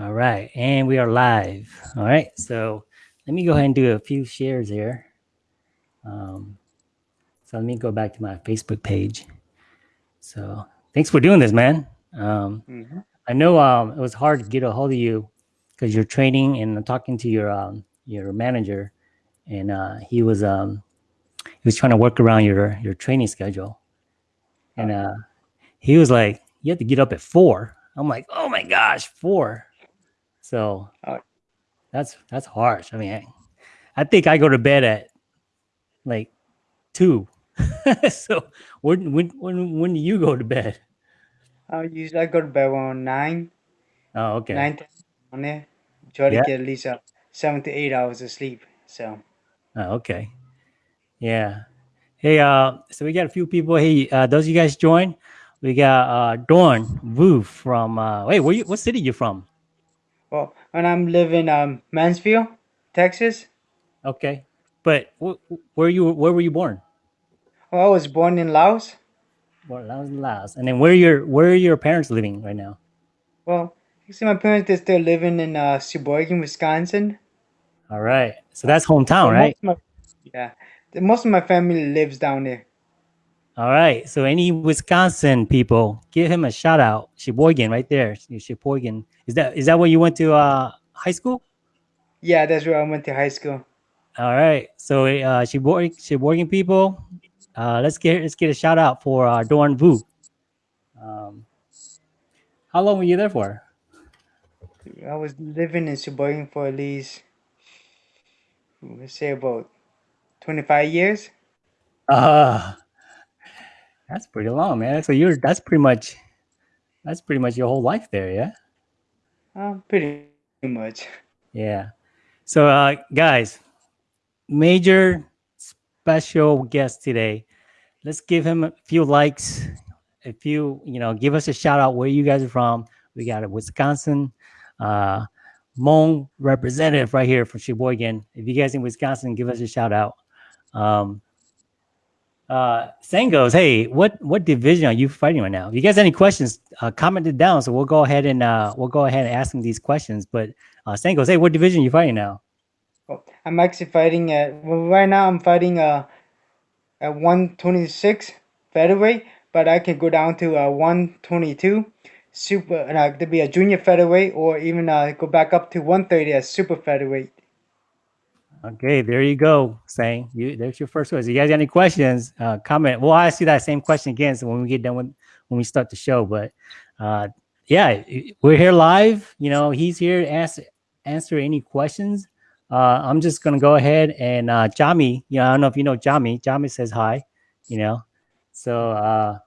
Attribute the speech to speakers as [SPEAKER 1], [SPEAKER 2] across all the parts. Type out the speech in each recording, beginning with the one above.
[SPEAKER 1] All right, and we are live. All right, so let me go ahead and do a few shares here. Um, so let me go back to my Facebook page. So thanks for doing this, man. Um,
[SPEAKER 2] Mhm.
[SPEAKER 1] I know um, it was hard to get a hold of you because you're training and talking to your um, your manager, and uh, he was um, he was trying to work around your your training schedule, and uh, he was like, "You have to get up at four. I'm like, "Oh my gosh, four. So
[SPEAKER 2] Oh.
[SPEAKER 1] that's that's harsh. I mean, I, I think I go to bed at like two. so when when when when do you go to bed?
[SPEAKER 2] I usually I go to bed around nine,
[SPEAKER 1] Oh, okay.
[SPEAKER 2] nine on there. Try to
[SPEAKER 1] Yeah.
[SPEAKER 2] get at least uh, seven to eight hours of sleep. So
[SPEAKER 1] Oh, okay. Yeah. Hey, uh, so we got a few people. Hey, uh, those of you guys join. We got uh Dorn Wu from uh wait, where you what city you from?
[SPEAKER 2] Well, when I'm living um Mansfield, Texas.
[SPEAKER 1] Okay. But wh- wh- where you where were you born?
[SPEAKER 2] Well, I was born in Laos.
[SPEAKER 1] Well, Laos, Laos. And then where your where are your parents living right now?
[SPEAKER 2] Well, you see, my parents they're still living in uh Sheboygan, Wisconsin.
[SPEAKER 1] All right. So that's hometown,
[SPEAKER 2] But
[SPEAKER 1] right?
[SPEAKER 2] my, yeah, most of my family lives down there.
[SPEAKER 1] All right. So any Wisconsin people, give him a shout out. Sheboygan, right there. Sheboygan. Is that is that where you went to uh high school?
[SPEAKER 2] Yeah, that's where I went to high school.
[SPEAKER 1] All right. So uh Sheboygan, Sheboygan people, uh let's get let's get a shout out for uh Dorn Vu. Um how long were you there for?
[SPEAKER 2] I was living in Sheboygan for at least, let's say, about twenty-five years.
[SPEAKER 1] Uh that's pretty long, man. So you're that's pretty much that's pretty much your whole life there, yeah?
[SPEAKER 2] Um, pretty much.
[SPEAKER 1] Yeah. So, uh, guys, major special guest today. Let's give him a few likes. A few, you know, give us a shout out where you guys are from. We got a Wisconsin, uh, Hmong representative right here from Sheboygan. If you guys in Wisconsin, give us a shout out. Um, uh, goes, hey, what what division are you fighting right now? If you guys have any questions, uh, comment it down. So we'll go ahead and uh, we'll go ahead and ask them these questions. But uh, goes, hey, what division are you fighting now?
[SPEAKER 2] Well, I'm actually fighting at well, right now. I'm fighting uh at 126 featherweight, but I can go down to uh 122 super uh, to be a junior featherweight, or even uh go back up to 130 as super featherweight.
[SPEAKER 1] Okay, there you go. Saying you there's your first question. You guys got any questions? Uh, comment. We'll ask you that same question again. So when we get done with when we start the show, but uh, yeah, we're here live. You know, he's here to answer answer any questions. Uh, I'm just gonna go ahead and uh, Jami. You know, I don't know if you know Jami. Jami says hi. You know, so uh,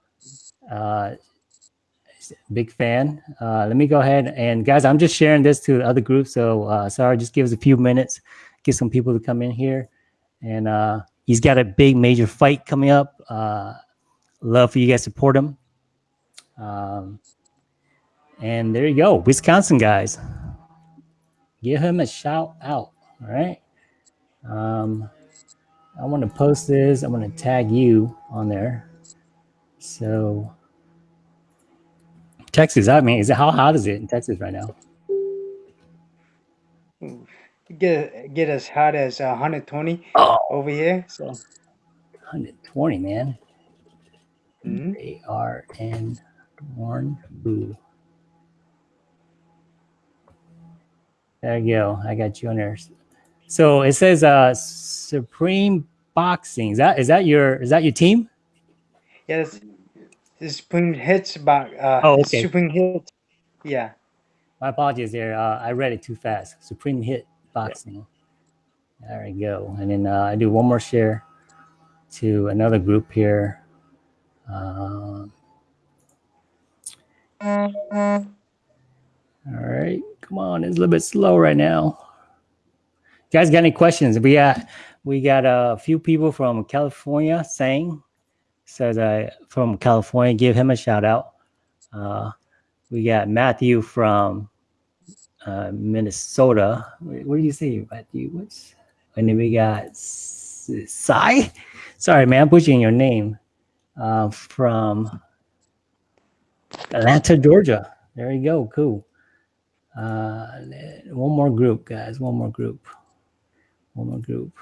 [SPEAKER 1] uh, big fan. Uh, let me go ahead and guys, I'm just sharing this to the other groups. So uh, sorry, just give us a few minutes get some people to come in here. And uh, he's got a big major fight coming up. Uh, love for you guys to support him. Um, and there you go, Wisconsin guys. Give him a shout out. All right. Um, I want to post this. I'm going to tag you on there. So, Texas. I mean, is it how hot is it in Texas right now?
[SPEAKER 2] Get get as hot as uh, 120
[SPEAKER 1] Oh,
[SPEAKER 2] over here. So
[SPEAKER 1] 120, man.
[SPEAKER 2] mhm.
[SPEAKER 1] A R N Dorn Boo. There you go. I got you on there. So it says uh Supreme Boxing. Is that is that your is that your team?
[SPEAKER 2] yeah, this spring hits about uh
[SPEAKER 1] Oh, okay.
[SPEAKER 2] Supreme hits. Yeah.
[SPEAKER 1] My apologies there. Uh, I read it too fast. Supreme Hit Boxing. There we go. And then uh, I do one more share to another group here. Um, all right, come on. It's a little bit slow right now. You guys got any questions? We got we got a few people from California saying says uh, from California. Give him a shout out. Uh, we got Matthew from uh, Minnesota. What, do you say, Matthew? What's and then we got Sai. Sorry, man, I'm butchering your name. Uh, from Atlanta, Georgia. There you go. Cool. Uh, one more group, guys. One more group. One more group.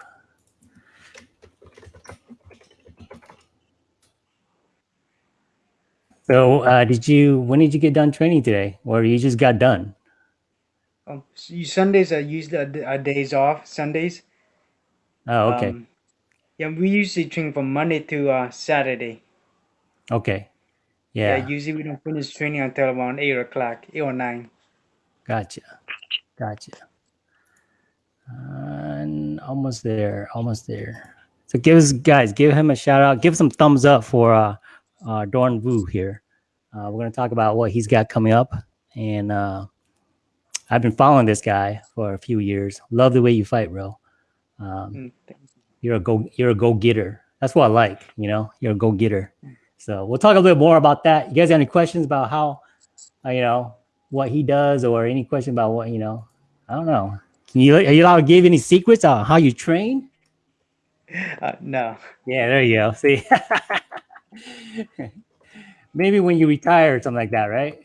[SPEAKER 1] So, uh, did you? When did you get done training today, or you just got done?
[SPEAKER 2] Um, Sundays are usually our, our days off. Sundays.
[SPEAKER 1] Oh, okay,
[SPEAKER 2] Um, yeah, we usually train from Monday to uh, Saturday.
[SPEAKER 1] okay,
[SPEAKER 2] Yeah.
[SPEAKER 1] yeah,
[SPEAKER 2] usually we don't finish training until around eight o'clock, eight or nine.
[SPEAKER 1] gotcha, gotcha. And almost there, almost there. So, give us guys, give him a shout out. Give some thumbs up for uh, uh, Dorn Vu here. Uh, we're gonna talk about what he's got coming up, and uh, I've been following this guy for a few years. Love the way you fight, bro. Um,
[SPEAKER 2] Mm,
[SPEAKER 1] you're a go you're a go getter. That's what I like. You know, you're a go getter. So we'll talk a little more about that. You guys got any questions about how, uh, you know, what he does, or any question about what you know? I don't know. Can you are you allowed to give any secrets on how you train?
[SPEAKER 2] Uh, no.
[SPEAKER 1] Yeah, there you go. See, maybe when you retire or something like that, right?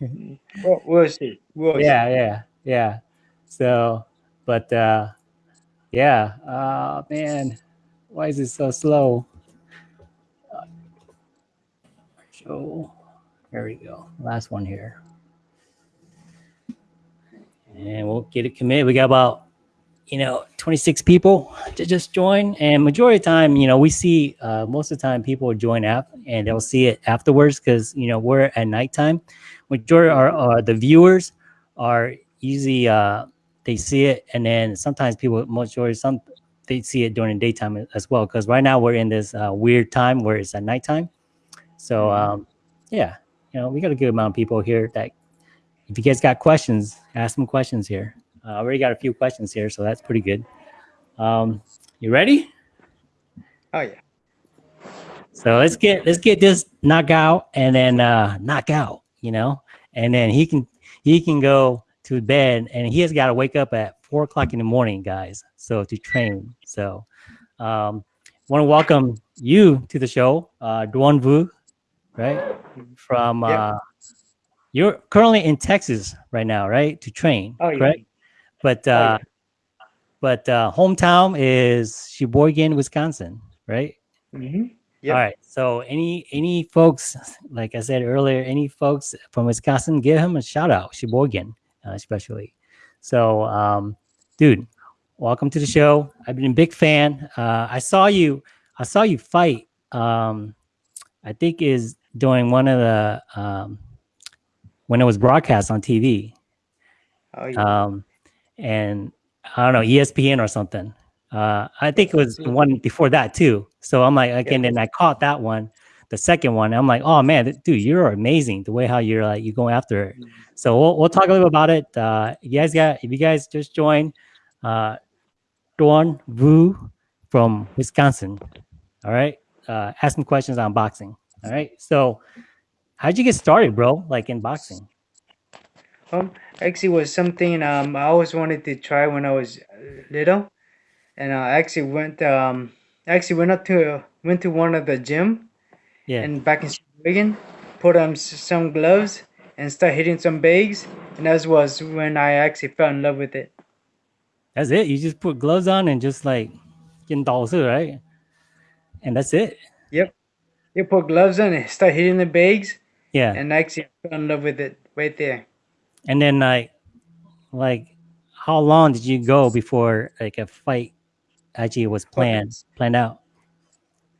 [SPEAKER 2] Well, we'll see. We'll see.
[SPEAKER 1] yeah yeah yeah. So but uh yeah uh man why is it so slow? So there we go. Last one here. And we'll get it committed. We got about you know 26 people to just join. And majority of the time you know we see uh most of the time people join app and they'll see it afterwards because you know we're at nighttime majority are, are the viewers are usually uh they see it and then sometimes people majority some they see it during the daytime as well because right now we're in this uh, weird time where it's at nighttime. So um yeah you know we got a good amount of people here that if you guys got questions ask them questions here. Uh, i already got a few questions here so that's pretty good. Um you ready?
[SPEAKER 2] Oh yeah.
[SPEAKER 1] so let's get let's get this knockout and then uh knockout, you know, and then he can he can go to bed and he has got to wake up at four o'clock in the morning, guys. So to train. So um want to welcome you to the show, uh Duan Vu, right? From
[SPEAKER 2] Yep.
[SPEAKER 1] uh you're currently in Texas right now, right? To train,
[SPEAKER 2] Oh yeah.
[SPEAKER 1] correct? But
[SPEAKER 2] Oh,
[SPEAKER 1] uh
[SPEAKER 2] yeah.
[SPEAKER 1] but uh hometown is Sheboygan, Wisconsin, right?
[SPEAKER 2] Mm-hmm. Yep.
[SPEAKER 1] All right. So any any folks, like I said earlier, any folks from Wisconsin, give him a shout out, Sheboygan, uh, especially. So, um, dude, welcome to the show. I've been a big fan. Uh, I saw you. I saw you fight. Um, I think is during one of the um, when it was broadcast on TV.
[SPEAKER 2] Oh yeah.
[SPEAKER 1] Um, and I don't know ESPN or something. Uh, I think it was the one before that too. So I'm like, again, then I caught that one, the second one. I'm like, oh man, dude, you're amazing. The way how you're like you go after it. So we'll, we'll talk a little bit about it. Uh, you guys got if you guys just joined, uh, Dawn Vu from Wisconsin. All right, uh, ask some questions on boxing. All right, so how'd you get started, bro? Like in boxing?
[SPEAKER 2] Um, actually, was something um I always wanted to try when I was uh, little, and I actually went um actually went up to went to one of the gym
[SPEAKER 1] Yeah.
[SPEAKER 2] and back in Sheboygan, put on some gloves and start hitting some bags, and that was when I actually fell in love with it.
[SPEAKER 1] That's it. You just put gloves on and just like getting dolls, right? And that's it.
[SPEAKER 2] Yep. You put gloves on and start hitting the bags,
[SPEAKER 1] Yeah.
[SPEAKER 2] and actually I fell in love with it right there.
[SPEAKER 1] And then like like how long did you go before like a fight actually it was planned planned out?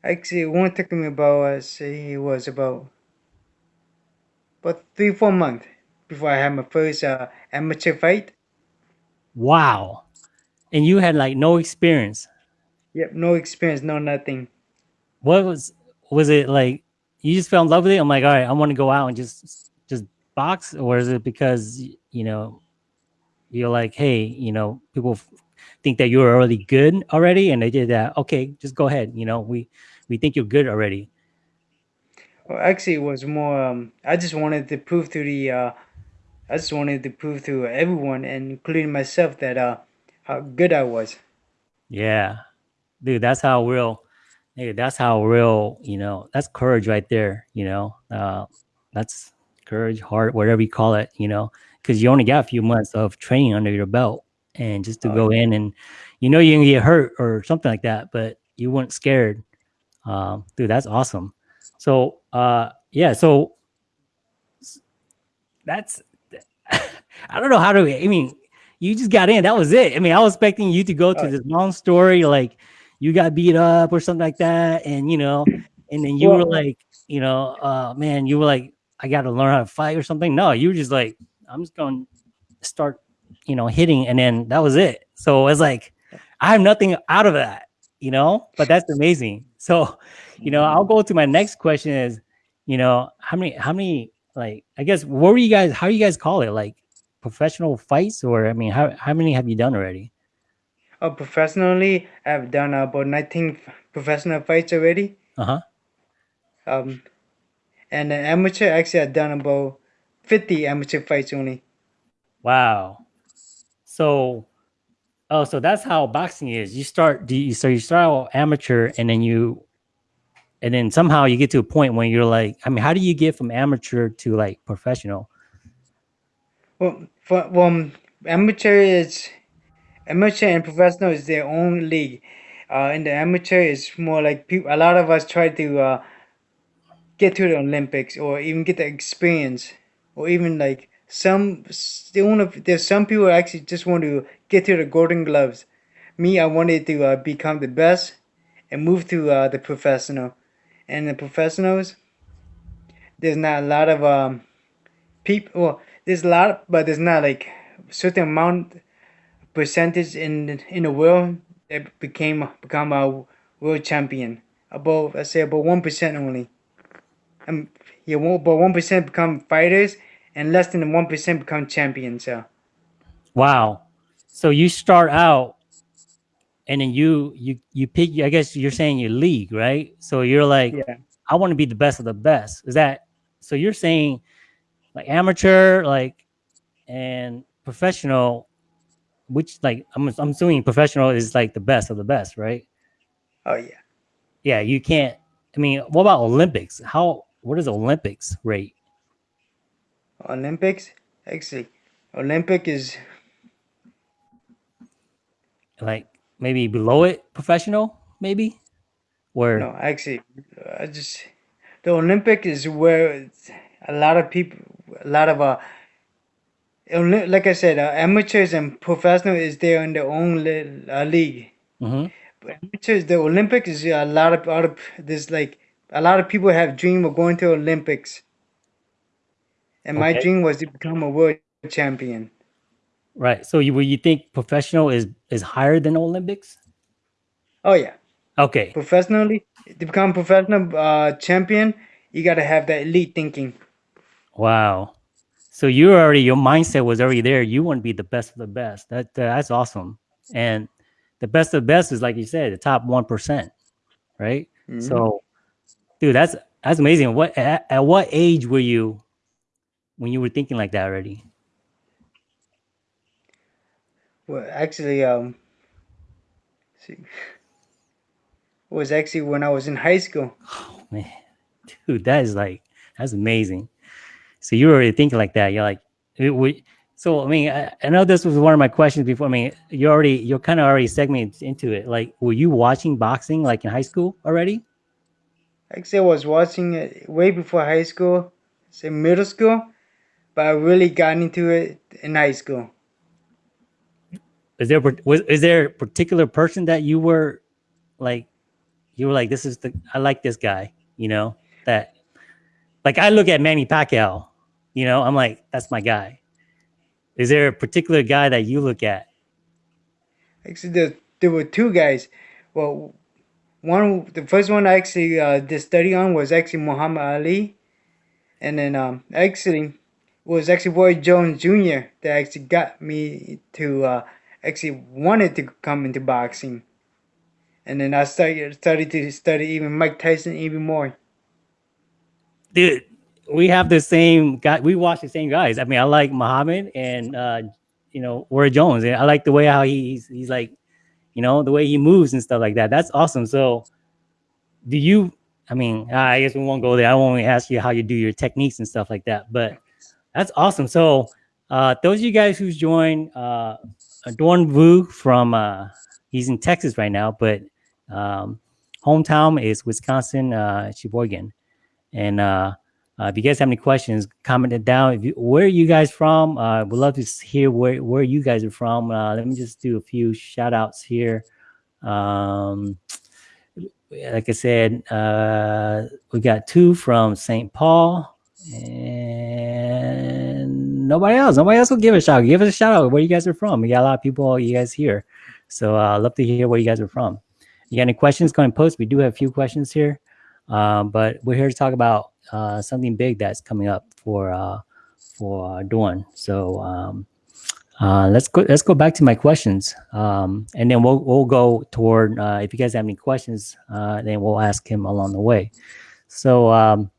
[SPEAKER 2] Actually, it won't took me about uh, it was about about three four months before I had my first uh, amateur fight.
[SPEAKER 1] Wow. And you had like no experience.
[SPEAKER 2] Yep, no experience, no nothing.
[SPEAKER 1] What was was it like you just fell in love with it? I'm like, all right, I want to go out and just just box, or is it because you know you're like, hey, you know, people think that you're already good already, and they did that. Okay, just go ahead. You know, we we think you're good already.
[SPEAKER 2] Well, actually, it was more. Um, I just wanted to prove to the. Uh, I just wanted to prove to everyone, and including myself, that uh, how good I was.
[SPEAKER 1] Yeah, dude, that's how real. Dude, that's how real. You know, that's courage right there. You know, uh, that's courage, heart, whatever you call it. You know, because you only got a few months of training under your belt, and just to
[SPEAKER 2] Oh,
[SPEAKER 1] go in and you know you can get hurt or something like that, but you weren't scared. Um, dude, that's awesome. So uh, yeah, so that's I don't know how to. I mean, you just got in. That was it. I mean, I was expecting you to go to this long story, like you got beat up or something like that, and you know, and then you were like, you know, uh, man, you were like, I got to learn how to fight or something. No, you were just like, I'm just going to start, you know, hitting, and then that was it. So it's like, I have nothing out of that, you know, but that's amazing. So, you know, I'll go to my next question is, you know, how many, how many, like, I guess, what were you guys, how you guys call it? Like professional fights or, I mean, how, how many have you done already?
[SPEAKER 2] Uh, professionally, I've done about 19 professional fights already.
[SPEAKER 1] Uh-huh.
[SPEAKER 2] Um, and uh, amateur, actually, I've done about 50 amateur fights only.
[SPEAKER 1] Wow. So, oh, so that's how boxing is. You start, so you start out amateur and then you, and then somehow you get to a point when you're like, I mean, how do you get from amateur to like professional?
[SPEAKER 2] Well, for, well, amateur is amateur and professional is their own league. Uh, in the amateur, it's more like people. A lot of us try to uh, get to the Olympics or even get the experience, or even like some. They want to. There's some people actually just want to get to the Golden Gloves. Me, I wanted to uh, become the best and move to uh, the professional. And the professionals, there's not a lot of um, people. Well, there's a lot, but there's not like certain amount percentage in in the world that became become a world champion. About I say about one percent only. Um, yeah, about one percent become fighters, and less than one percent become champions. So
[SPEAKER 1] Wow. So you start out and then you, you, you pick, I guess you're saying your league, right? So you're like,
[SPEAKER 2] yeah,
[SPEAKER 1] I want to be the best of the best. Is that, so you're saying like amateur, like, and professional, which like, I'm, I'm assuming professional is like the best of the best, right?
[SPEAKER 2] oh yeah.
[SPEAKER 1] Yeah. You can't, I mean, what about Olympics? How, what is Olympics rate?
[SPEAKER 2] Olympics actually, Olympic is
[SPEAKER 1] Like maybe below it professional, maybe? Where,
[SPEAKER 2] no actually. I just the Olympic is where a lot of people, a lot of uh. Like I said, uh, amateurs and professional is there in their own li- uh, league.
[SPEAKER 1] Mhm.
[SPEAKER 2] But amateurs, the Olympics is a lot of, lot of there's like a lot of people have dream of going to Olympics, and my dream was to become a world champion.
[SPEAKER 1] right. So you, you think professional is, is higher than Olympics?
[SPEAKER 2] Oh yeah,
[SPEAKER 1] Okay.
[SPEAKER 2] professionally to become professional uh, champion, you gotta have that elite thinking.
[SPEAKER 1] Wow. So you already your mindset was already there. You want to be the best of the best. That that's awesome. And the best of the best is like you said, the top one percent, right?
[SPEAKER 2] Mhm.
[SPEAKER 1] So, dude, that's that's amazing. What at, at what age were you when you were thinking like that already?
[SPEAKER 2] Well, actually, um, see, was actually when I was in high school.
[SPEAKER 1] Oh man, dude, that is like that's amazing. So you were already thinking like that. You're like, it. So I mean, I, I know this was one of my questions before. I mean, you already you're kind of already segmented into it. Like, were you watching boxing like in high school already?
[SPEAKER 2] Actually, I was watching it way before high school, say middle school, but I really got into it in high school.
[SPEAKER 1] Is there was is there a particular person that you were like, you were like, this is the I like this guy. You know that, like I look at Manny Pacquiao. You know, I'm like, that's my guy. Is there a particular guy that you look at?
[SPEAKER 2] Actually, there, there were two guys. Well, one, the first one I actually uh, did study on was actually Muhammad Ali, and then um, actually was actually Roy Jones Jr. that actually got me to uh, actually wanted to come into boxing, and then I started started to study even Mike Tyson even more.
[SPEAKER 1] dude, we have the same guy. We watch the same guys. I mean, I like Muhammad and uh, you know Roy Jones. And I like the way how he's he's like, you know, the way he moves and stuff like that. That's awesome. So, do you? I mean, I guess we won't go there. I won't ask you how you do your techniques and stuff like that. But that's awesome. So, uh, those of you guys who's joined, uh, Dorn Vu from, uh, he's in Texas right now, but um, hometown is Wisconsin, uh, Sheboygan. And uh, uh, if you guys have any questions, comment it down. If you, where are you guys from? Uh, we'd love to hear where, where you guys are from. Uh, let me just do a few shout outs here. Um, like I said, uh, we got two from St. Paul and nobody else. Nobody else will give a shout. Give us a shout out where you guys are from. We got a lot of people, you guys here. So uh, I'd love to hear where you guys are from. You got any questions, go and post. We do have a few questions here. Um, but we're here to talk about uh, something big that's coming up for uh, for Dawn. So um, uh, let's go. Let's go back to my questions, um, and then we'll we'll go toward. Uh, if you guys have any questions, uh, then we'll ask him along the way. So um,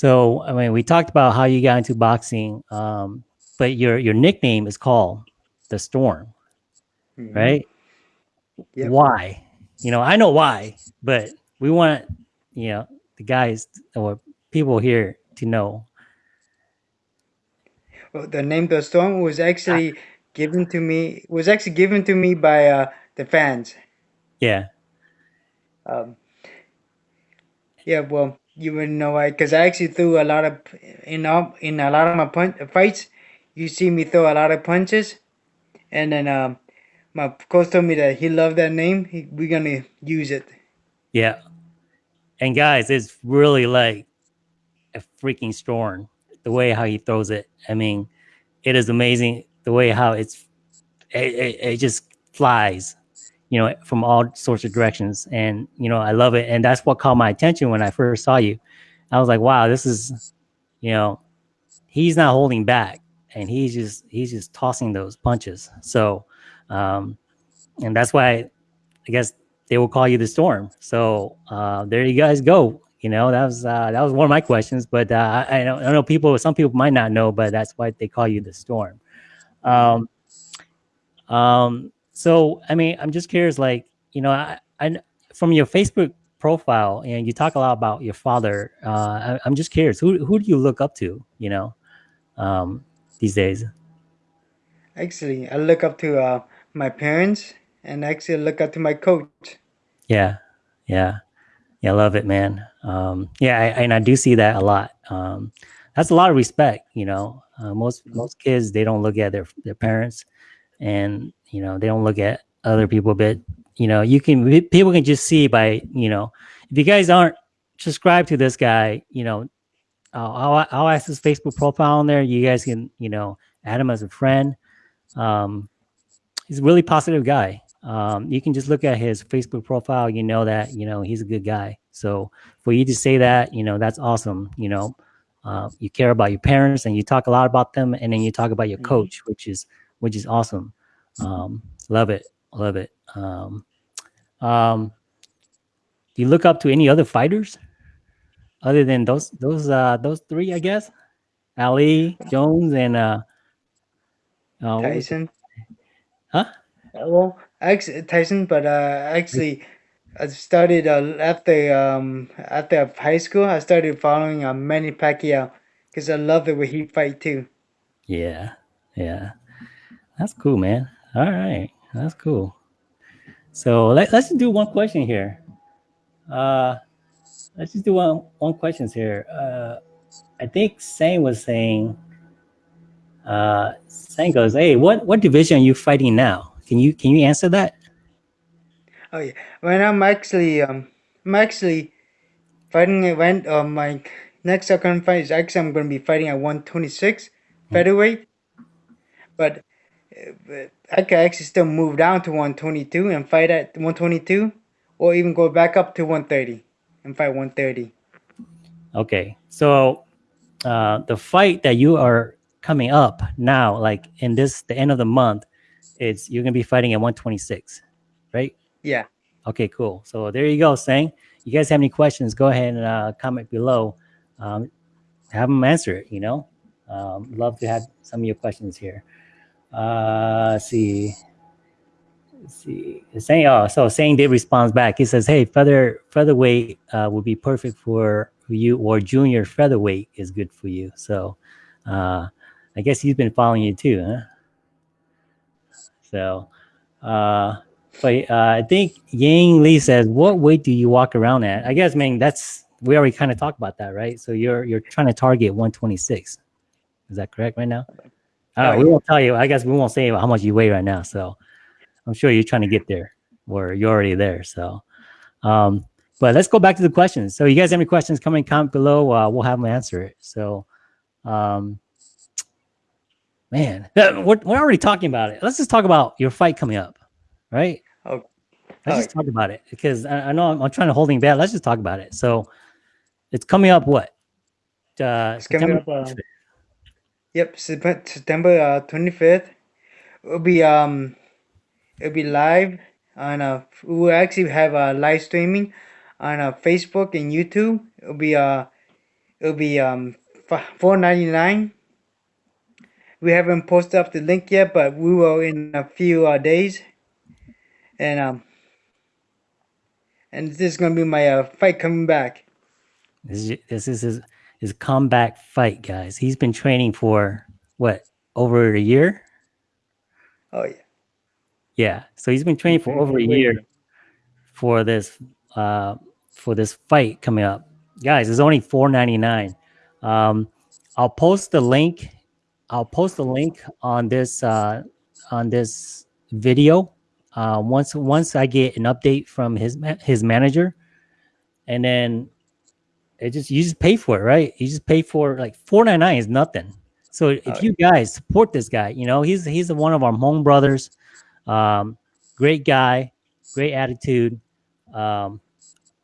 [SPEAKER 1] so I mean, we talked about how you got into boxing, um, but your your nickname is called the Storm, mm -hmm. right? Yep. Why? You know, I know why, but we want you know the guys or people here to know
[SPEAKER 2] well, the name the storm was actually given to me was actually given to me by uh, the fans
[SPEAKER 1] yeah
[SPEAKER 2] um, yeah well you wouldn't know why because i actually threw a lot of in all in a lot of my punch, fights you see me throw a lot of punches and then um, my coach told me that he loved that name he, we're gonna use it
[SPEAKER 1] yeah and guys, it's really like a freaking storm. The way how he throws it. I mean, it is amazing the way how it's it, it, it just flies, you know, from all sorts of directions. And you know, I love it. And that's what caught my attention when I first saw you. I was like, wow, this is, you know, he's not holding back and he's just he's just tossing those punches. So um and that's why I guess they will call you the storm. So uh, there you guys go. You know, that was uh, that was one of my questions, but uh, I, know, I know people, some people might not know, but that's why they call you the storm. Um, um, so, I mean, I'm just curious, like, you know, I, I from your Facebook profile and you talk a lot about your father. Uh, I, am just curious, who, who do you look up to, you know, um, these days?
[SPEAKER 2] Actually, I look up to uh, my parents and actually look up to my coach.
[SPEAKER 1] Yeah, yeah, yeah. I love it, man. Um, yeah, I, and I do see that a lot. Um, that's a lot of respect. You know, uh, most most kids they don't look at their their parents, and you know they don't look at other people. But you know, you can people can just see by you know if you guys aren't subscribed to this guy, you know, I'll, I'll ask his Facebook profile on there. You guys can you know add him as a friend. Um, he's a really positive guy um, you can just look at his Facebook profile. You know that, you know, he's a good guy. So for you to say that, you know, that's awesome. You know, uh, you care about your parents and you talk a lot about them. And then you talk about your mm-hmm. coach, which is, which is awesome. Um, love it. Love it. Um, um, do you look up to any other fighters other than those, those, uh, those three, I guess? Ali, Jones, and, uh,
[SPEAKER 2] uh Tyson.
[SPEAKER 1] Huh?
[SPEAKER 2] Well, actually Tyson, but uh, actually I started uh, after um after high school. I started following uh, Manny Pacquiao because I love the way he fight too.
[SPEAKER 1] Yeah, yeah, that's cool, man. All right, that's cool. So let, let's do one question here. Uh, let's just do one one questions here. Uh, I think Sang was saying. Uh, Sang goes, "Hey, what what division are you fighting now?" Can you can you answer that?
[SPEAKER 2] Oh yeah. When I'm actually um I'm actually fighting event uh, my next upcoming fight is actually I'm gonna be fighting at 126 hmm. featherweight. But, uh, but I could actually still move down to 122 and fight at 122 or even go back up to 130 and fight 130.
[SPEAKER 1] Okay. So uh, the fight that you are coming up now, like in this the end of the month, it's you're gonna be fighting at 126, right?
[SPEAKER 2] Yeah.
[SPEAKER 1] Okay, cool. So there you go, Sang. You guys have any questions? Go ahead and uh, comment below. Um, have them answer it. You know, um, love to have some of your questions here. Uh, see. See. Saying oh, so Sang did responds back. He says, "Hey, feather featherweight uh, would be perfect for you, or junior featherweight is good for you." So, uh, I guess he's been following you too, huh? So, uh, but uh, I think Yang Lee says, "What weight do you walk around at?" I guess, man, that's we already kind of talked about that, right? So you're you're trying to target 126. Is that correct right now? Uh, we won't tell you. I guess we won't say how much you weigh right now. So I'm sure you're trying to get there, or you're already there. So, um, but let's go back to the questions. So you guys have any questions? Come comment below. Uh, we'll have them answer it. So, um, man, we're, we're already talking about it. Let's just talk about your fight coming up, right?
[SPEAKER 2] Oh,
[SPEAKER 1] Let's just talk about it because I, I know I'm, I'm, trying to hold holding back. Let's just talk about it. So it's coming up. What?
[SPEAKER 2] Uh, it's coming up. Uh, yep, September uh, 25th. It'll be um, it'll be live on uh, we will actually have a uh, live streaming on uh, Facebook and YouTube. It'll be uh, it'll be um, 4.99 we haven't posted up the link yet, but we will in a few uh, days. And um, and this is gonna be my uh, fight coming back.
[SPEAKER 1] This is this is his comeback fight, guys. He's been training for what over a year.
[SPEAKER 2] Oh yeah.
[SPEAKER 1] Yeah, so he's been training for over a year for this uh for this fight coming up, guys. It's only four ninety nine. Um, I'll post the link I'll post the link on this uh, on this video uh, once once I get an update from his his manager, and then it just you just pay for it, right? You just pay for like four ninety nine is nothing. So if oh, you guys support this guy, you know he's he's one of our Hmong brothers, um, great guy, great attitude. Um,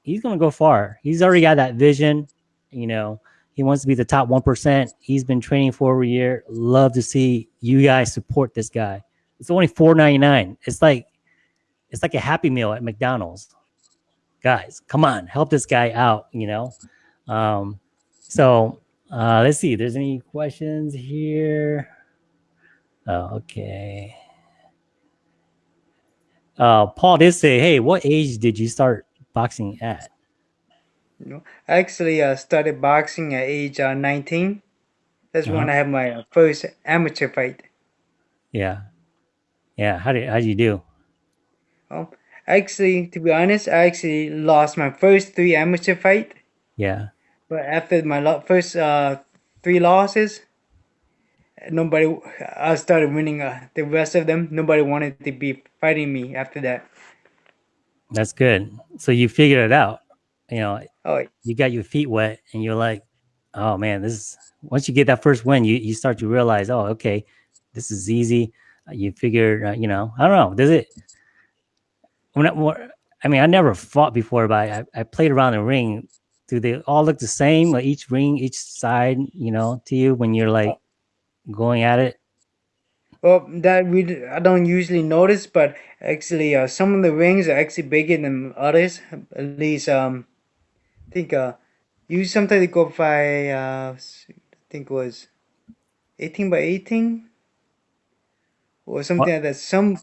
[SPEAKER 1] he's gonna go far. He's already got that vision, you know. He wants to be the top 1%. He's been training for over a year. Love to see you guys support this guy. It's only $4.99. It's like it's like a happy meal at McDonald's. Guys, come on, help this guy out, you know. Um, so uh, let's see if there's any questions here. Oh, okay. Uh, Paul did say, hey, what age did you start boxing at?
[SPEAKER 2] You know, I actually uh, started boxing at age uh, 19. That's uh-huh. when I had my uh, first amateur fight.
[SPEAKER 1] Yeah, yeah. How did how did you do?
[SPEAKER 2] Well, actually, to be honest, I actually lost my first three amateur fight.
[SPEAKER 1] Yeah.
[SPEAKER 2] But after my first uh, three losses, nobody. I started winning uh, the rest of them. Nobody wanted to be fighting me after that.
[SPEAKER 1] That's good. So you figured it out you know, oh, you got your feet wet and you're like, oh man, this is once you get that first win, you, you start to realize, oh, okay, this is easy. You figure, uh, you know, I don't know, does it? When I, I mean, I never fought before, but I, I played around the ring. Do they all look the same? Like each ring, each side, you know, to you when you're like going at it?
[SPEAKER 2] Well, that we I don't usually notice, but actually, uh, some of the rings are actually bigger than others. At least, um, I think uh, you sometimes go by uh, I think it was eighteen by eighteen or something like that. Some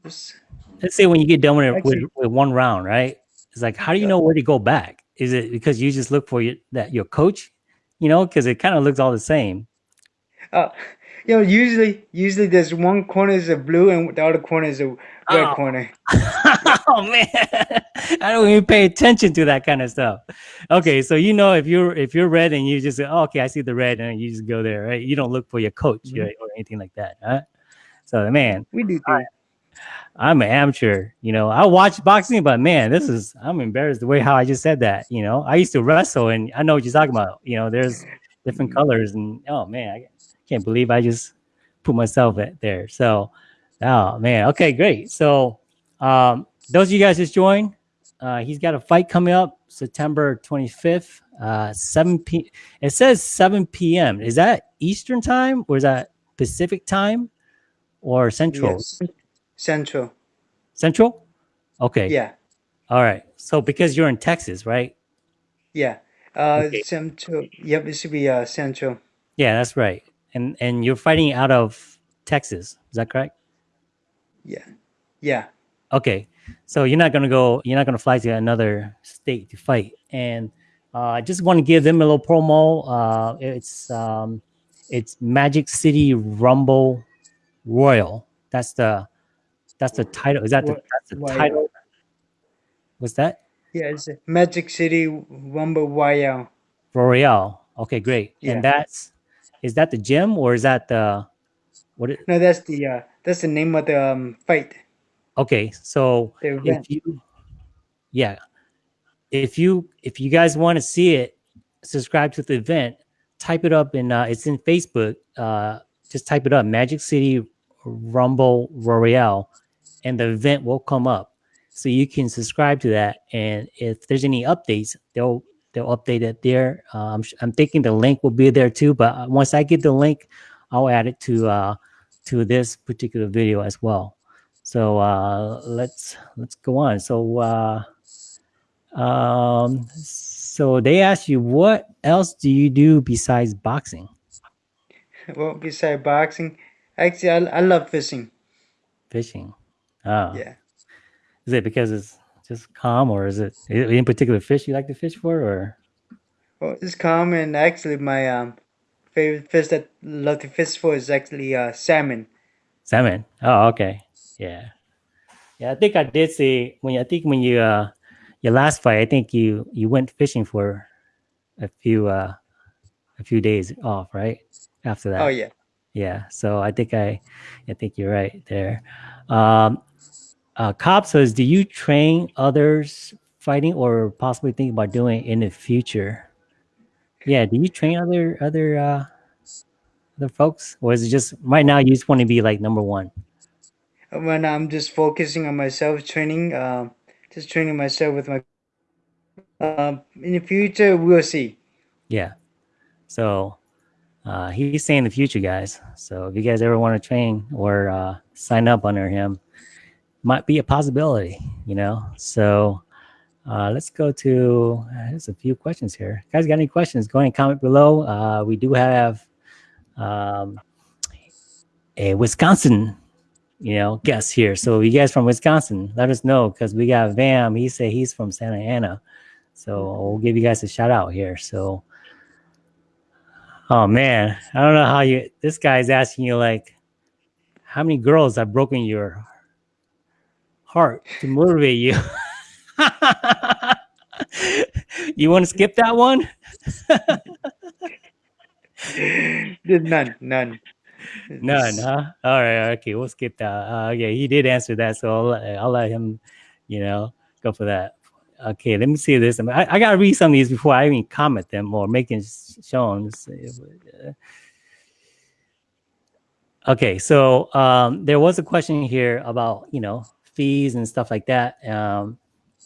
[SPEAKER 1] let's say when you get done with, actually, with, with, one round, right? It's like how do you know where to go back? Is it because you just look for your, that your coach, you know, because it kind of looks all the same.
[SPEAKER 2] Uh, you know, usually, usually there's one corner is a blue and the other corner is a red oh. corner.
[SPEAKER 1] oh man, I don't even pay attention to that kind of stuff. Okay, so you know if you're if you're red and you just say, oh, okay, I see the red, and you just go there, right? You don't look for your coach mm-hmm. right, or anything like that, right? So man,
[SPEAKER 2] we do.
[SPEAKER 1] I'm an amateur, you know. I watch boxing, but man, this is I'm embarrassed the way how I just said that. You know, I used to wrestle, and I know what you're talking about. You know, there's different mm-hmm. colors, and oh man, I, can't believe I just put myself at there. So, oh man, okay, great. So, um, those of you guys just joined, uh, he's got a fight coming up September 25th, uh, 7 p. It says 7 p.m. Is that Eastern time or is that Pacific time or Central? Yes.
[SPEAKER 2] Central.
[SPEAKER 1] Central? Okay.
[SPEAKER 2] Yeah.
[SPEAKER 1] All right. So because you're in Texas, right?
[SPEAKER 2] Yeah. Uh, okay. Central. Yep. It should be uh, Central.
[SPEAKER 1] Yeah, that's right and and you're fighting out of Texas. Is that correct?
[SPEAKER 2] Yeah. Yeah.
[SPEAKER 1] Okay. So you're not gonna go. You're not gonna fly to another state to fight. And uh, I just want to give them a little promo. Uh, it's um, it's Magic City Rumble Royale. That's the that's the title. Is that the, that's the title? What's that?
[SPEAKER 2] Yeah, it's Magic City Rumble Royale.
[SPEAKER 1] Royale. Okay, great.
[SPEAKER 2] Yeah.
[SPEAKER 1] And that's is that the gym or is that the what? It,
[SPEAKER 2] No, that's the uh, that's the name of the um, fight.
[SPEAKER 1] okay, so if you yeah if you if you guys want to see it subscribe to the event type it up in uh it's in facebook uh just type it up magic city rumble royale and the event will come up. So you can subscribe to that and if there's any updates they'll they'll update it there. Uh, I'm, I'm thinking the link will be there too but uh, once i get the link i'll add it to uh to this particular video as well. So uh let's let's go on. So uh um so they asked you what else do you do besides boxing?
[SPEAKER 2] Well, besides boxing, actually, I, I love fishing.
[SPEAKER 1] fishing oh
[SPEAKER 2] Yeah.
[SPEAKER 1] is it because it's just calm or is it in particular fish you like to fish for or
[SPEAKER 2] Well, it's calm, and actually, my um favorite fish that I love to fish for is actually uh salmon.
[SPEAKER 1] salmon oh okay yeah yeah i think i did see when you, i think when you uh your last fight i think you you went fishing for a few uh a few days off right after that
[SPEAKER 2] Oh yeah.
[SPEAKER 1] Yeah, so I think I, I think you're right there. Um, uh, Cobb says, do you train others fighting, or possibly think about doing it in the future? Yeah, do you train other other uh, other folks, or is it just right now you just want to be like number one?
[SPEAKER 2] When I'm just focusing on myself, training, um, just training myself with my. Um, in the future, we'll see.
[SPEAKER 1] Yeah. So uh, he's saying the future, guys. So if you guys ever want to train or uh, sign up under him, might be a possibility, you know. So uh, let's go to. Uh, there's a few questions here. Guys, got any questions? Go ahead and comment below. Uh, we do have um, a Wisconsin, you know, guest here. So you guys from Wisconsin, let us know because we got Vam. He said he's from Santa Ana. So we'll give you guys a shout out here. So. Oh man, I don't know how you. This guy's asking you like, how many girls have broken your heart to motivate you? you want to skip that one?
[SPEAKER 2] There's none, none.
[SPEAKER 1] None, huh? All right, okay, we'll skip that. Uh, yeah, he did answer that, so I'll, let- I'll let him, you know, go for that. Okay, let me see this. I, mean, I, I gotta read some of these before I even comment them or make it shown. Let's see if it, uh, Okay, so um, there was a question here about you know fees and stuff like that. Um,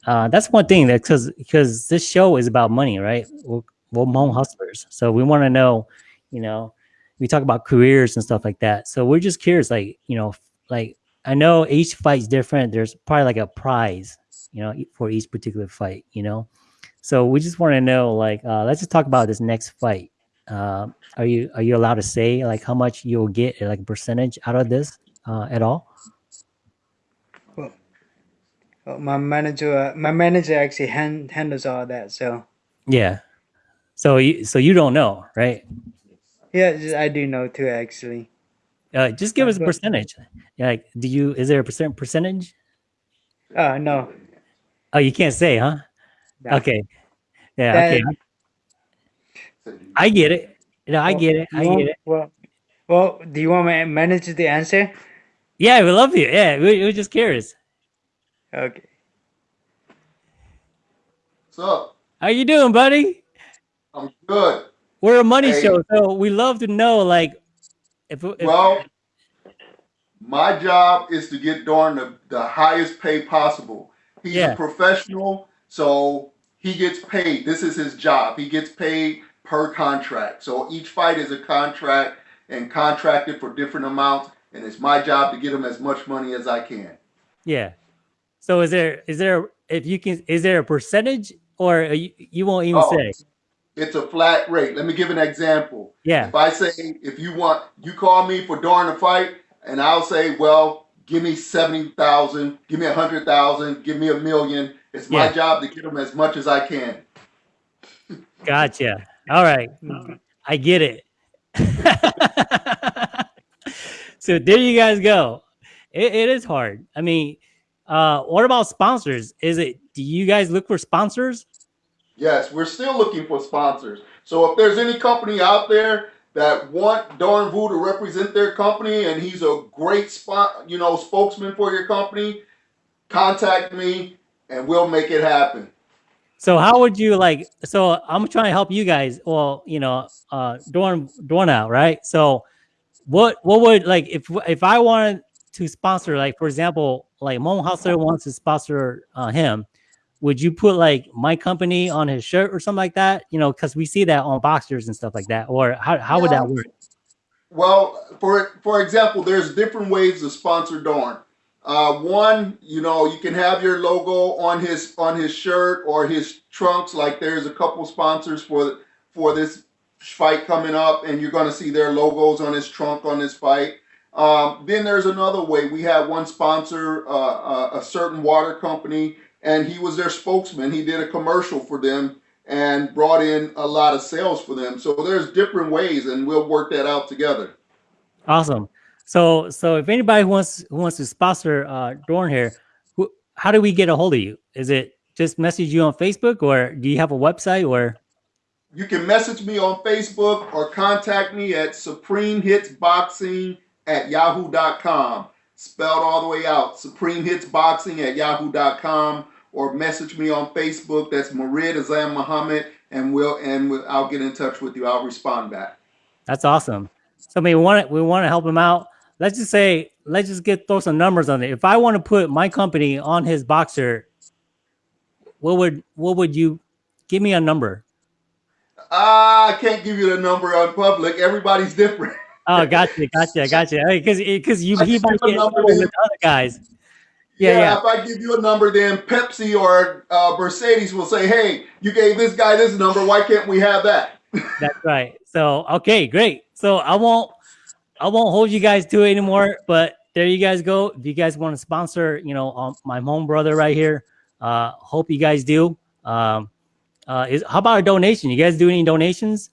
[SPEAKER 1] uh, that's one thing that because because this show is about money, right? We're, we're home hustlers, so we want to know, you know, we talk about careers and stuff like that. So we're just curious, like you know, like I know each fight's different. There's probably like a prize, you know, for each particular fight, you know. So we just want to know, like, uh, let's just talk about this next fight. Uh, are you are you allowed to say like how much you'll get, like percentage out of this uh, at all?
[SPEAKER 2] My manager, uh, my manager actually hand, handles all that. So
[SPEAKER 1] Yeah. So you so you don't know, right?
[SPEAKER 2] yeah, just- I do know too. Actually,
[SPEAKER 1] Uh, just give us a percentage. Yeah, Like, do you is there a percent percentage?
[SPEAKER 2] uh no.
[SPEAKER 1] Oh, you can't say, huh?
[SPEAKER 2] no.
[SPEAKER 1] Okay. Yeah.
[SPEAKER 2] That-
[SPEAKER 1] okay. I get it. Know, I
[SPEAKER 2] Well,
[SPEAKER 1] get it. I
[SPEAKER 2] want-
[SPEAKER 1] get it.
[SPEAKER 2] Well, well, do you want my manager to answer?
[SPEAKER 1] Yeah, we love you. Yeah, we, we're just curious.
[SPEAKER 2] Okay.
[SPEAKER 3] What's up?
[SPEAKER 1] How you doing, buddy?
[SPEAKER 3] I'm good.
[SPEAKER 1] We're a money
[SPEAKER 3] Hey.
[SPEAKER 1] show, so we love to know, like, if, if
[SPEAKER 3] Well, my job is to get Dorn the, the highest pay possible. He's
[SPEAKER 1] Yeah.
[SPEAKER 3] a professional, so he gets paid. This is his job. He gets paid per contract. So each fight is a contract and contracted for different amounts, and it's my job to get him as much money as I can.
[SPEAKER 1] yeah. So is there is there if you can is there a percentage or you, you won't even
[SPEAKER 3] Oh.
[SPEAKER 1] say?
[SPEAKER 3] It's a flat rate. Let me give an example.
[SPEAKER 1] Yeah.
[SPEAKER 3] If I say, if you want, you call me for during to fight, and I'll say, well, give me 70,000, give me a 100,000, give me a million. It's my
[SPEAKER 1] Yeah.
[SPEAKER 3] job to get them as much as I can.
[SPEAKER 1] Gotcha. All right. I get it. so there you guys go. It, it is hard. I mean, uh, what about sponsors? Is it? Do you guys look for sponsors?
[SPEAKER 3] Yes, we're still looking for sponsors. So if there's any company out there that want Doran Vu to represent their company and he's a great spot, you know, spokesman for your company, contact me and we'll make it happen.
[SPEAKER 1] So how would you like? So I'm trying to help you guys. Well, you know, uh, Dorn Dorn out, right? So what what would like if if I wanted to sponsor, like for example, like Hmong Hustler wants to sponsor uh, him, would you put like my company on his shirt or something like that? You know, because we see that on boxers and stuff like that. Or how how would that work?
[SPEAKER 3] Well, for for example, there's different ways to sponsor Dorn. Uh, one, you know, you can have your logo on his on his shirt or his trunks. Like there's a couple sponsors for for this fight coming up, and you're going to see their logos on his trunk on this fight. Um, then there's another way. We had one sponsor, uh, uh, a certain water company, and he was their spokesman. He did a commercial for them and brought in a lot of sales for them. So there's different ways, and we'll work that out together.
[SPEAKER 1] Awesome. So so if anybody wants who wants to sponsor uh, Dorn here, who, how do we get a hold of you? Is it just message you on Facebook, or do you have a website? Or
[SPEAKER 3] You can message me on Facebook or contact me at Supreme Hits Boxing at yahoo.com. Spelled all the way out. Supreme Hits Boxing at yahoo.com or message me on Facebook. That's Marid Azam Muhammad and we'll and we'll, I'll get in touch with you. I'll respond back.
[SPEAKER 1] That's awesome. So I mean, we want to we want to help him out. Let's just say, let's just get throw some numbers on it. If I want to put my company on his boxer, what would what would you give me a number?
[SPEAKER 3] Ah, I can't give you the number on public. Everybody's different.
[SPEAKER 1] Oh, gotcha, gotcha, gotcha. Because because you he might get
[SPEAKER 3] number
[SPEAKER 1] with other guys. Yeah, yeah.
[SPEAKER 3] If I give you a number, then Pepsi or uh, Mercedes will say, "Hey, you gave this guy this number. Why can't we have that?"
[SPEAKER 1] That's right. So okay, great. So I won't I won't hold you guys to it anymore. But there you guys go. If you guys want to sponsor, you know, um, my home brother right here. Uh, hope you guys do. Um, uh, is how about a donation? You guys do any donations?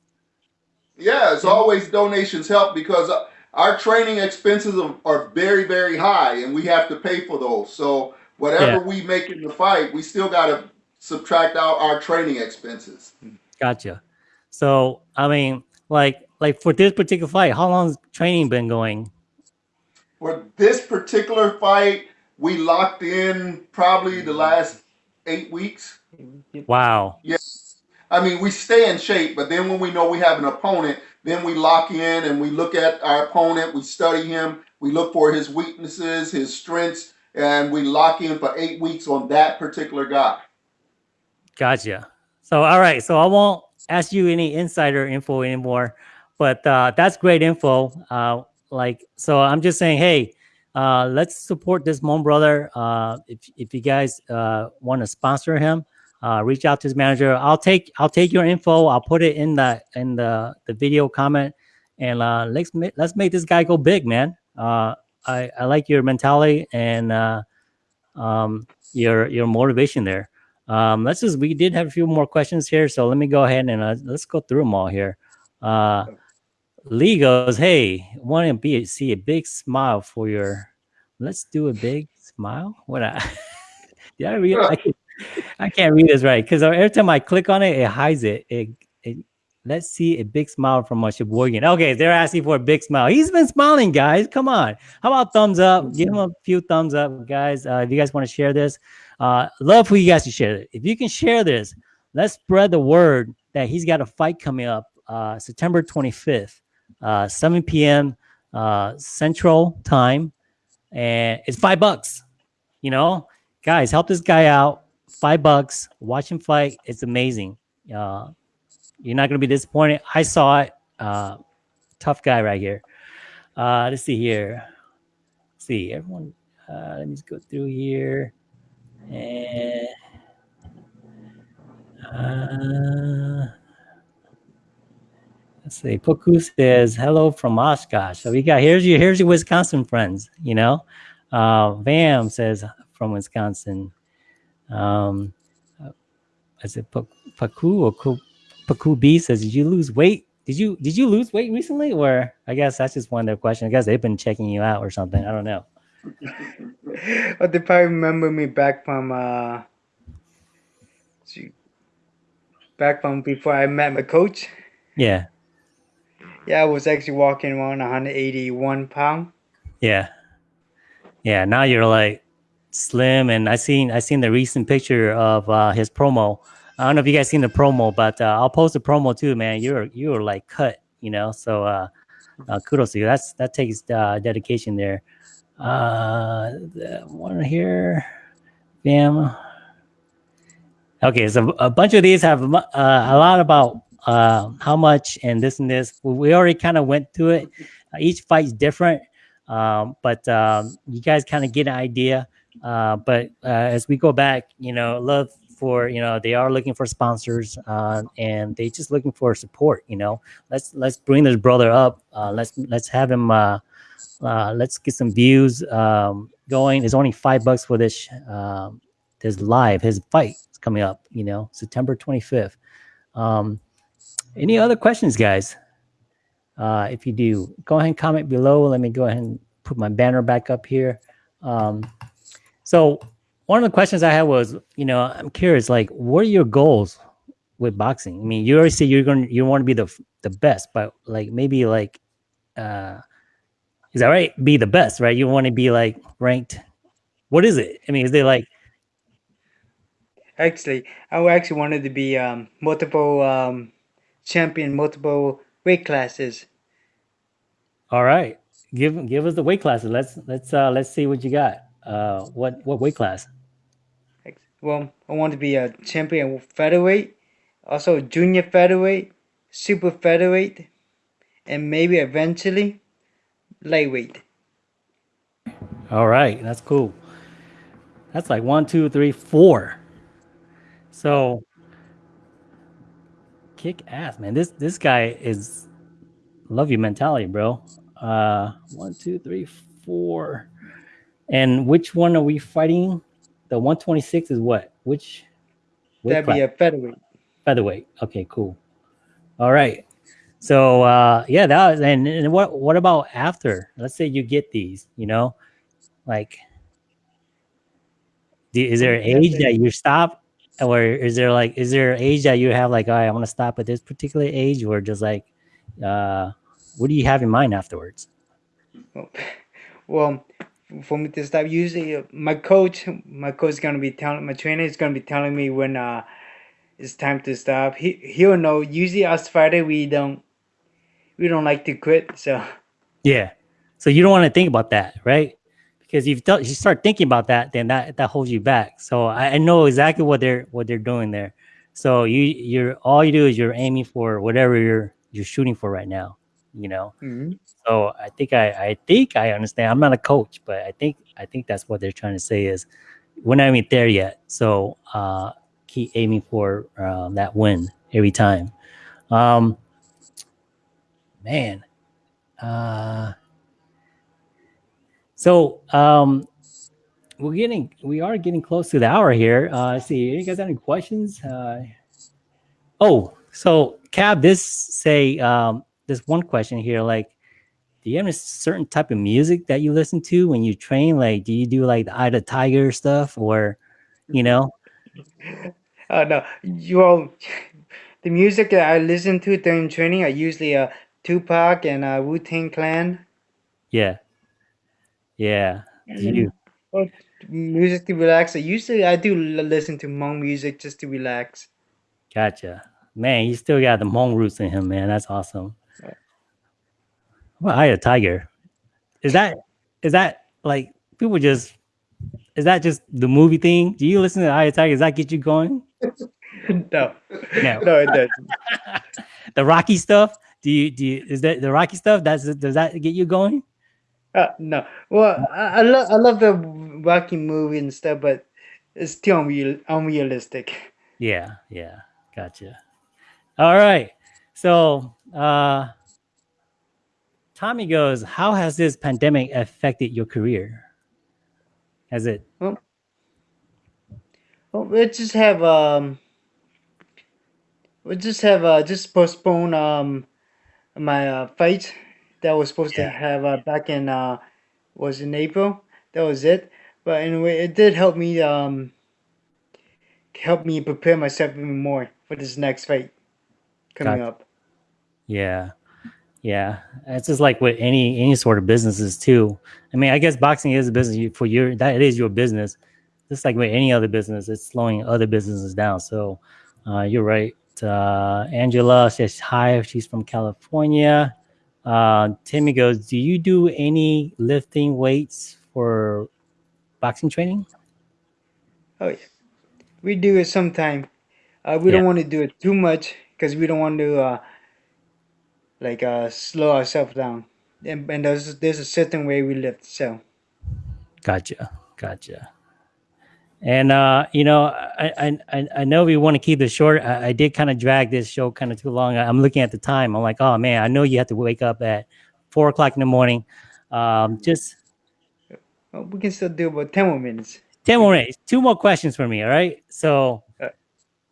[SPEAKER 3] Yeah, it's always donations help because uh, our training expenses are, are very, very high, and we have to pay for those. So whatever
[SPEAKER 1] Yeah.
[SPEAKER 3] we make in the fight, we still got to subtract out our training expenses.
[SPEAKER 1] Gotcha. So I mean, like like for this particular fight, how long's training been going?
[SPEAKER 3] For this particular fight, we locked in probably the last eight weeks.
[SPEAKER 1] Wow.
[SPEAKER 3] I mean, we stay in shape, but then when we know we have an opponent, then we lock in and we look at our opponent, we study him, we look for his weaknesses, his strengths, and we lock in for eight weeks on that particular guy.
[SPEAKER 1] Gotcha. So, all right. So I won't ask you any insider info anymore, but uh, that's great info. Uh, like, so I'm just saying, hey, uh, let's support this Hmong brother. Uh, if if you guys uh, want to sponsor him, uh, reach out to his manager. I'll take I'll take your info. I'll put it in the in the the video comment, and uh, let's let's make this guy go big, man. Uh, I I like your mentality and uh, um, your your motivation there. Um, let's just we did have a few more questions here, so let me go ahead and uh, let's go through them all here. Uh, Lee goes, "Hey, want to be see a big smile for your? Let's do a big smile. What I did I read? I, I can't read this right because every time I click on it, it hides it. It, it let's see a big smile from my Sheboygan. Okay, they're asking for a big smile. He's been smiling, guys. Come on. How about thumbs up? Give him a few thumbs up, guys. Uh, if you guys want to share this, uh, love for you guys to share it. If you can share this, let's spread the word that he's got a fight coming up uh, September 25th, uh, 7 p.m. Uh, Central Time, and it's five bucks. You know, guys, help this guy out. Five bucks. Watch him fight. It's amazing. Uh, you're not gonna be disappointed. I saw it. Uh, tough guy right here. Uh, let's see here. Let's see everyone. Uh, let me just go through here. And uh, let's see. Poku says hello from Oshkosh. So we got here's your here's your Wisconsin friends. You know, uh, Vam says from Wisconsin. Um, I said Paku or Ku- Paku B says, "Did you lose weight?" did you did you lose weight recently, or I guess that's just one of their questions. I guess they've been checking you out or something. I don't know.
[SPEAKER 2] But they probably remember me back from uh, back from before I met my coach.
[SPEAKER 1] Yeah,
[SPEAKER 2] Yeah, I was actually walking around 181 pound.
[SPEAKER 1] yeah, yeah. Now you're like slim, and I seen I seen the recent picture of uh, his promo. I don't know if you guys seen the promo, but uh, I'll post the promo too, man. You're you're like cut, you know. So uh, uh, kudos to you. That's that takes uh, dedication there. Uh, the one here, bam. Okay, so a bunch of these have uh, a lot about uh, how much and this and this. We- already kind of went through it. Each fight's different, um, but um, you guys kind of get an idea. Uh, but uh, as we go back, you know, love for you know they are looking for sponsors uh, and they just looking for support. You know, let's let's bring this brother up. Uh, let's let's have him. Uh, uh, let's get some views um, going. It's only five bucks for this um, this live. His fight is coming up. You know, September twenty fifth. Um, any other questions, guys? Uh, if you do, go ahead and comment below. Let me go ahead and put my banner back up here. Um, so one of the questions I had was, you know, I'm curious, like, what are your goals with boxing? I mean, you already say you're going, to you want to be the the best, but like maybe like, uh, is that right? Be the best, right? You want to be like ranked. What is it? I mean, is they like,
[SPEAKER 2] Actually, I actually wanted to be um, multiple um, champion, multiple weight classes.
[SPEAKER 1] all right, give give us the weight classes. Let's let's uh let's see what you got. Uh, what what weight class?
[SPEAKER 2] Well, I want to be a champion featherweight, also junior featherweight, super featherweight, and maybe eventually lightweight.
[SPEAKER 1] All right, that's cool. That's like one, two, three, four. So kick ass, man. This this guy is love you mentality, bro. Uh one, two, three, four. And which one are we fighting? The 126 is what? Which
[SPEAKER 2] That'd be a featherweight.
[SPEAKER 1] featherweight. Okay, cool. All right. So uh yeah, that was and, and what what about after? Let's say you get these, you know, like do, is there an age that you stop or is there like is there an age that you have like all right, I want to stop at this particular age or just like uh what do you have in mind afterwards?
[SPEAKER 2] Well, for me to stop, usually my coach, my coach is gonna be telling my trainer is gonna be telling me when uh it's time to stop. He he'll know. Usually us fighter we don't we don't like to quit. So
[SPEAKER 1] Yeah. So you don't want to think about that, right? Because if you you start thinking about that, then that that holds you back. So I, I know exactly what they're what they're doing there. So you you're all you do is you're aiming for whatever you're you're shooting for right now. You know.
[SPEAKER 2] mhm.
[SPEAKER 1] So I think I I think I understand. I'm not a coach, but I think I think that's what they're trying to say is we're not even there yet. So uh, keep aiming for um, that win every time. Um, man. Uh, so um, we're getting we are getting close to the hour here. Uh, let's see, you guys have any questions? Uh, oh, so Cab, this say um, this one question here, like, do you have a certain type of music that you listen to when you train? Like, do you do like the Eye of the Tiger stuff, or you know?
[SPEAKER 2] Uh, no, you all, the music that I listen to during training are usually uh, Tupac and uh, Wu Tang Clan.
[SPEAKER 1] Yeah, yeah. Do you?
[SPEAKER 2] Or music to relax. Usually I do listen to Hmong music just to relax.
[SPEAKER 1] Gotcha. Man, you still got the Hmong roots in him, man. That's awesome. Well, I a tiger. Is that is that like people just is that just the movie thing? Do you listen to Eye of the Tiger? Does that get you going?
[SPEAKER 2] no,
[SPEAKER 1] No.
[SPEAKER 2] no, it doesn't.
[SPEAKER 1] The Rocky stuff? Do you do you, is that the Rocky stuff? That's does that get you going?
[SPEAKER 2] Uh, no. Well, I, I love I love the Rocky movie and stuff, but it's too unreal, unrealistic.
[SPEAKER 1] Yeah, yeah. Gotcha. All right. So uh Tommy goes, How has this pandemic affected your career? Has it
[SPEAKER 2] Well, we just have um, we just have uh, just postpone um, my uh, fight that was supposed to have uh, back in uh, was in April. That was it. But anyway, it did help me um help me prepare myself even more for this next fight coming
[SPEAKER 1] Gotcha.
[SPEAKER 2] up.
[SPEAKER 1] Yeah. Yeah. It's just like with any any sort of businesses too. I mean, I guess boxing is a business for your that it is your business. Just like with any other business, it's slowing other businesses down. So uh, you're right. Uh, Angela says hi. She's from California. Uh, Timmy goes, Do you do any lifting weights for boxing training?
[SPEAKER 2] Oh yeah, we do it sometime. Uh, we
[SPEAKER 1] Yeah.
[SPEAKER 2] don't want to do it too much because we don't want to uh like uh slow ourselves down. And, and there's there's a certain way we lift. So
[SPEAKER 1] Gotcha. Gotcha. And uh, you know, I I I- I know we want to keep this short. I, I did kind of drag this show kind of too long. I'm looking at the time. I'm like, oh man, I know you have to wake up at four o'clock in the morning. Um, just
[SPEAKER 2] well, we can still do about ten more minutes.
[SPEAKER 1] ten more minutes. Two more questions for me. All right. So,
[SPEAKER 2] Uh,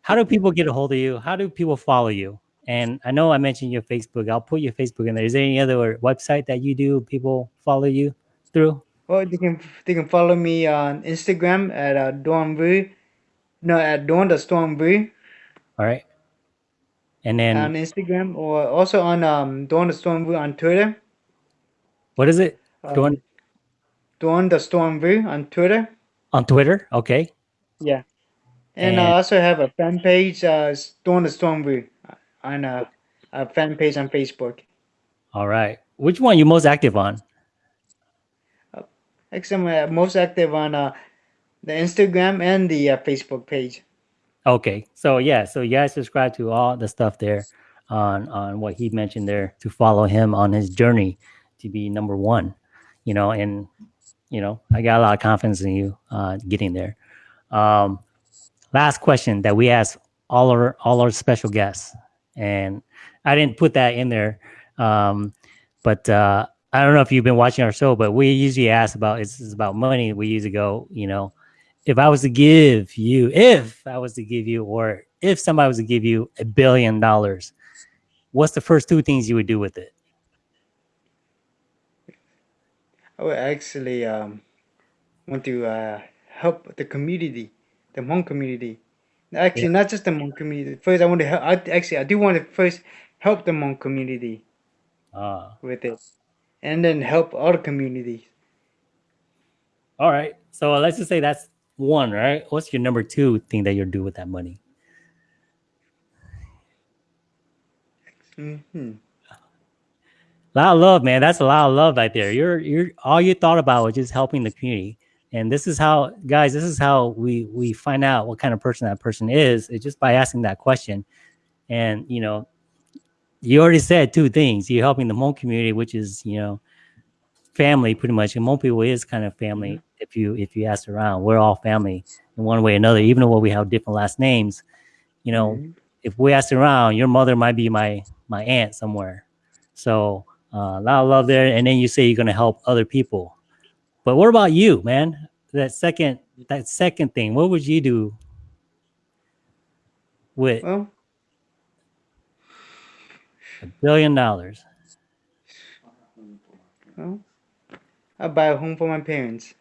[SPEAKER 1] how do people get a hold of you? How do people follow you? And I know I mentioned your Facebook. I'll put your Facebook in there. Is there any other website that you do people follow you through?
[SPEAKER 2] Well, they can they can follow me on Instagram at uh, Dawn Vu. No, at Dawn the Storm Vu
[SPEAKER 1] All right. And then
[SPEAKER 2] on Instagram, or also on um Dawn the Storm Vu on Twitter.
[SPEAKER 1] what is it?
[SPEAKER 2] Um,
[SPEAKER 1] Dawn-
[SPEAKER 2] Dawn the Storm Vu on Twitter.
[SPEAKER 1] On Twitter? Okay.
[SPEAKER 2] Yeah, and,
[SPEAKER 1] And-
[SPEAKER 2] I also have a fan page, uh, Dawn the Storm Vu, on a, a fan page on Facebook.
[SPEAKER 1] All right. Which one you most active on?
[SPEAKER 2] Actually, I'm uh, most active on uh, the Instagram and the uh, Facebook page.
[SPEAKER 1] Okay. So yeah, so you guys subscribe to all the stuff there on on what he mentioned there to follow him on his journey to be number one. You know, and you know, I got a lot of confidence in you uh getting there. Um last question that we ask all our all our special guests. And I didn't put that in there. Um, but uh I don't know if you've been watching our show, but we usually ask about it's, about money. We usually go, you know, if I was to give you, if I was to give you, or if somebody was to give you a billion dollars, what's the first two things you would do with it?
[SPEAKER 2] I would actually um, want to uh, help the community, the Hmong community. Actually, not just the Hmong community. First, I want to help. I, actually, I do want to first help the Hmong community
[SPEAKER 1] Uh,
[SPEAKER 2] with it, and then help other communities.
[SPEAKER 1] all right. So let's just say that's one, right? What's your number two thing that you'll do with that money?
[SPEAKER 2] hmm
[SPEAKER 1] A lot of love, man. That's a lot of love right there. You're you're all you thought about was just helping the community. And this is how guys, this is how we we find out what kind of person that person is. It's just by asking that question. And you know, you already said two things. You're helping the Hmong community, which is, you know, family pretty much. And Hmong people is kind of family if you if you ask around. We're all family in one way or another, even though we have different last names. You know,
[SPEAKER 2] Mhm.
[SPEAKER 1] if we ask around, your mother might be my my aunt somewhere. So uh, a lot of love there. And then you say you're gonna help other people. But what about you, man? That second that second thing, what would you do with
[SPEAKER 2] Well,
[SPEAKER 1] a billion dollars?
[SPEAKER 2] well, I buy a home for my parents.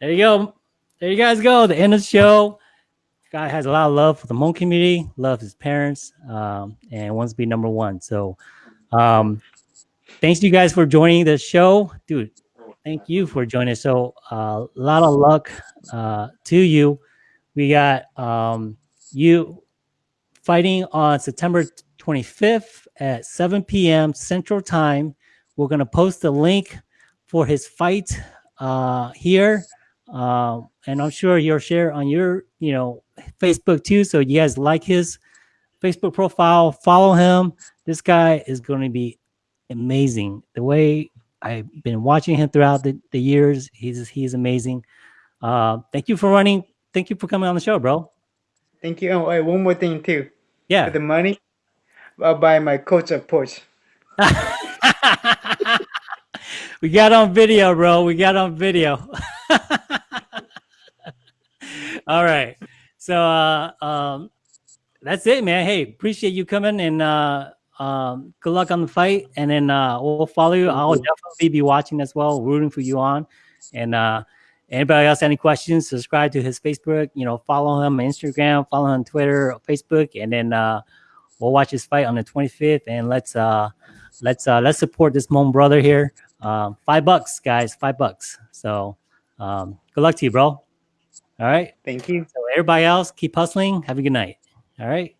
[SPEAKER 1] There you go. There you guys go. The end of the show. Guy has a lot of love for the Hmong community, loves his parents, um, and wants to be number one. So, um, thanks to you guys for joining the show, dude. Thank you for joining. us. So, a uh, lot of luck uh, to you. We got um, you fighting on September 25th at 7 p.m. Central Time. We're gonna post the link for his fight uh, here, uh, and I'm sure you'll share on your, you know, Facebook too. So you guys like his Facebook profile, follow him. This guy is going to be amazing. The way I've been watching him throughout the, the years, he's he's amazing. Uh, thank you for running. Thank you for coming on the show, bro.
[SPEAKER 2] Thank you. Oh, wait, one more thing too.
[SPEAKER 1] Yeah.
[SPEAKER 2] For the money, I'll buy my coach a Porsche.
[SPEAKER 1] we got on video, bro. We got on video. All right. So uh um that's it, man. Hey, appreciate you coming and uh Um, good luck on the fight, and then uh, we'll follow you. I'll definitely be watching as well, rooting for you on. And uh, anybody else any questions? Subscribe to his Facebook. You know, follow him on Instagram, follow him on Twitter, Facebook, and then uh, we'll watch his fight on the 25th. And let's uh, let's uh, let's support this Hmong brother here. Um, five bucks, guys, five bucks. So um, good luck to you, bro. All right.
[SPEAKER 2] Thank you.
[SPEAKER 1] So everybody else, keep hustling. Have a good night. All right.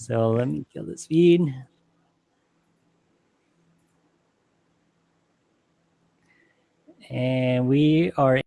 [SPEAKER 1] So let me kill this feed. And we are